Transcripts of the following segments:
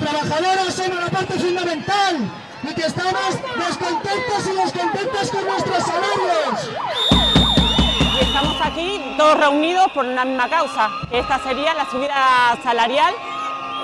trabajadoras son la parte fundamental y que estamos descontentos y descontentos con nuestros salarios. Y estamos aquí todos reunidos por una misma causa. Esta sería la subida salarial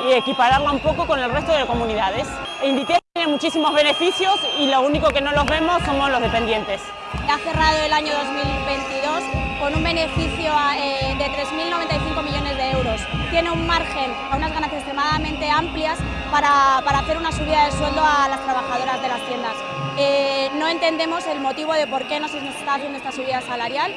y equipararla un poco con el resto de comunidades. Inditex tiene muchísimos beneficios y lo único que no los vemos somos los dependientes. Ha cerrado el año 2022 con un beneficio eh, de 3.095 millones de euros. Tiene un margen, unas ganancias extremadamente amplias para, para hacer una subida de sueldo a las trabajadoras de las tiendas. Eh, no entendemos el motivo de por qué no se está haciendo esta subida salarial.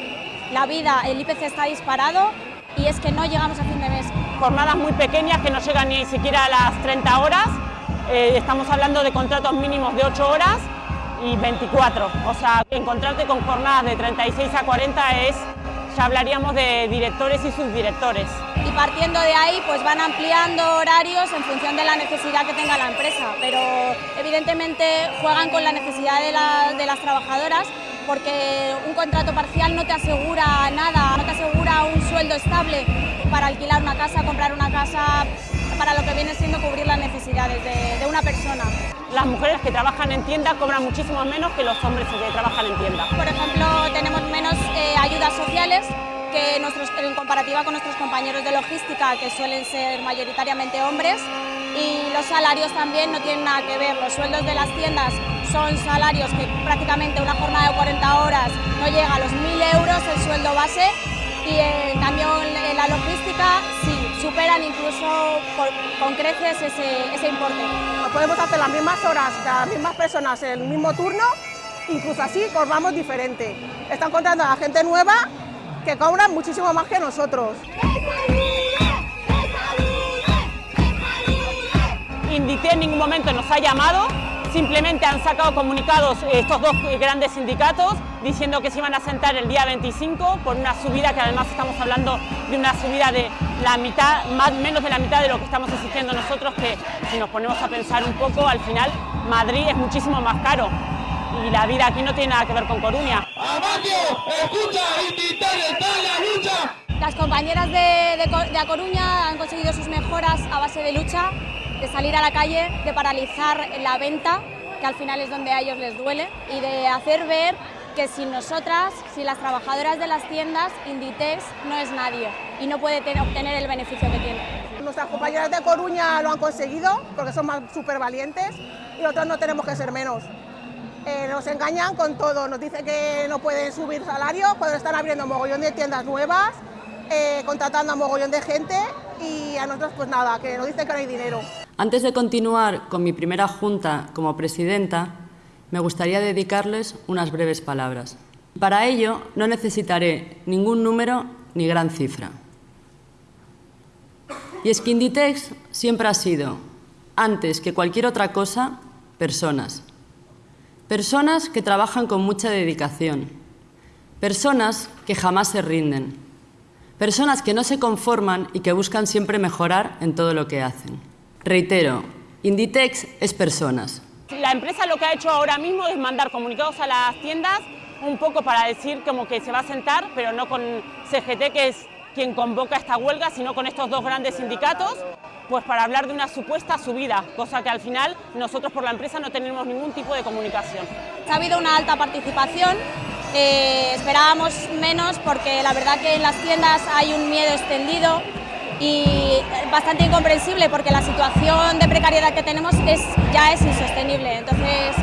La vida, el IPC está disparado y es que no llegamos a fin de mes. Jornadas muy pequeñas que no llegan ni siquiera a las 30 horas. Eh, estamos hablando de contratos mínimos de 8 horas y 24. O sea, encontrarte con jornadas de 36 a 40 es, ya hablaríamos de directores y subdirectores. Y partiendo de ahí, pues van ampliando horarios en función de la necesidad que tenga la empresa, pero evidentemente juegan con la necesidad de, de las trabajadoras porque un contrato parcial no te asegura nada, no te asegura un sueldo estable para alquilar una casa, comprar una casa, para lo que viene siendo cubrir las necesidades de, de una persona. Las mujeres que trabajan en tienda cobran muchísimo menos que los hombres que trabajan en tienda. Por ejemplo, tenemos menos eh, ayudas sociales que nuestros, en comparativa con nuestros compañeros de logística, que suelen ser mayoritariamente hombres, y los salarios también no tienen nada que ver. Los sueldos de las tiendas son salarios que prácticamente una jornada de 40 horas no llega a los 1.000 euros el sueldo base y en cambio en la logística sí, superan incluso con creces ese, ese importe. Podemos hacer las mismas horas, las mismas personas en el mismo turno, incluso así cobramos diferente. Están contando a la gente nueva que cobran muchísimo más que nosotros. Indité en ningún momento nos ha llamado Simplemente han sacado comunicados estos dos grandes sindicatos diciendo que se iban a sentar el día 25 por una subida que además estamos hablando de una subida de la mitad, más menos de la mitad de lo que estamos exigiendo nosotros, que si nos ponemos a pensar un poco, al final Madrid es muchísimo más caro y la vida aquí no tiene nada que ver con Coruña. escucha, la lucha! Las compañeras de, de, de A Coruña han conseguido sus mejoras a base de lucha de salir a la calle, de paralizar la venta, que al final es donde a ellos les duele, y de hacer ver que sin nosotras, sin las trabajadoras de las tiendas, Inditex no es nadie y no puede obtener el beneficio que tiene. Nuestras compañeras de Coruña lo han conseguido porque son súper valientes y nosotros no tenemos que ser menos. Eh, nos engañan con todo, nos dicen que no pueden subir salarios cuando están abriendo mogollón de tiendas nuevas, eh, contratando a mogollón de gente y a nosotros pues nada, que nos dicen que no hay dinero. Antes de continuar con mi primera junta como presidenta, me gustaría dedicarles unas breves palabras. Para ello, no necesitaré ningún número ni gran cifra. Y es siempre ha sido, antes que cualquier otra cosa, personas. Personas que trabajan con mucha dedicación. Personas que jamás se rinden. Personas que no se conforman y que buscan siempre mejorar en todo lo que hacen. Reitero, Inditex es personas. La empresa lo que ha hecho ahora mismo es mandar comunicados a las tiendas un poco para decir como que se va a sentar, pero no con CGT, que es quien convoca esta huelga, sino con estos dos grandes sindicatos, pues para hablar de una supuesta subida, cosa que al final nosotros por la empresa no tenemos ningún tipo de comunicación. Ha habido una alta participación, eh, esperábamos menos porque la verdad que en las tiendas hay un miedo extendido, y bastante incomprensible porque la situación de precariedad que tenemos es, ya es insostenible. Entonces,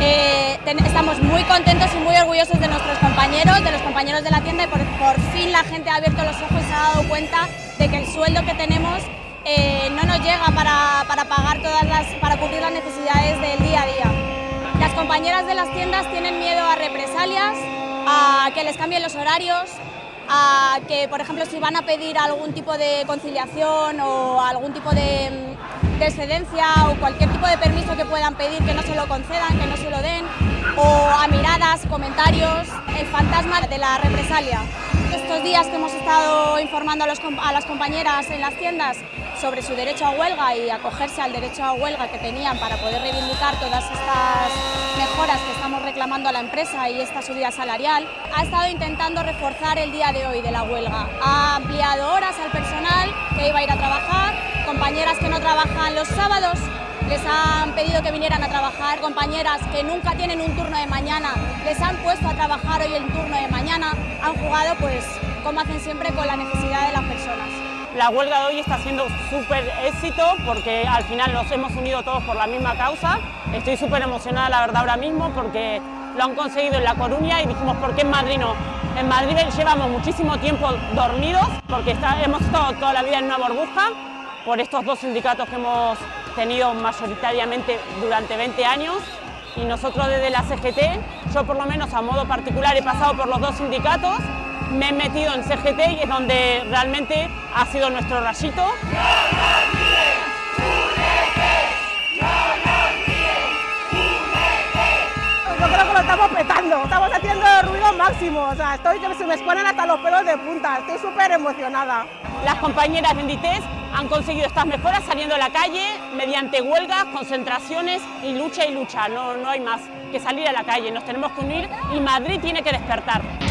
eh, estamos muy contentos y muy orgullosos de nuestros compañeros, de los compañeros de la tienda y por, por, fin la gente ha abierto los ojos y se ha dado cuenta de que el sueldo que tenemos eh, no nos llega para, para, pagar todas las, para cubrir las necesidades del día a día. Las compañeras de las tiendas tienen miedo a represalias, a que les cambien los horarios, a que, por ejemplo, si van a pedir algún tipo de conciliación o algún tipo de, de, excedencia o cualquier tipo de permiso que puedan pedir, que no se lo concedan, que no se lo den, o a miradas, comentarios, el fantasma de la represalia. Estos días que hemos estado informando a, a las compañeras en las tiendas sobre su derecho a huelga y acogerse al derecho a huelga que tenían para poder reivindicar todas estas mejoras que estamos reclamando a la empresa y esta subida salarial, ha estado intentando reforzar el día de hoy de la huelga. Ha ampliado horas al personal que iba a ir a trabajar, compañeras que no trabajan los sábados les han pedido que vinieran a trabajar, compañeras que nunca tienen un turno de mañana, les han puesto a trabajar hoy el turno de mañana, han jugado pues como hacen siempre con la necesidad de las personas. La huelga de hoy está siendo súper éxito porque al final nos hemos unido todos por la misma causa. Estoy súper emocionada la verdad ahora mismo porque lo han conseguido en La Coruña y dijimos, ¿por qué en Madrid no? En Madrid llevamos muchísimo tiempo dormidos porque hemos estado toda la vida en una burbuja por estos dos sindicatos que hemos tenido mayoritariamente durante 20 años y nosotros desde la CGT, yo por lo menos a modo particular he pasado por los dos sindicatos, me he metido en CGT y es donde realmente ha sido nuestro rayito. Yo creo que lo estamos petando, estamos haciendo ruido máximo, o sea, estoy que se me ponen hasta los pelos de punta, estoy súper emocionada. Las compañeras de Inditex han conseguido estas mejoras saliendo a la calle mediante huelgas, concentraciones y lucha y lucha, no, no hay más que salir a la calle, nos tenemos que unir y Madrid tiene que despertar.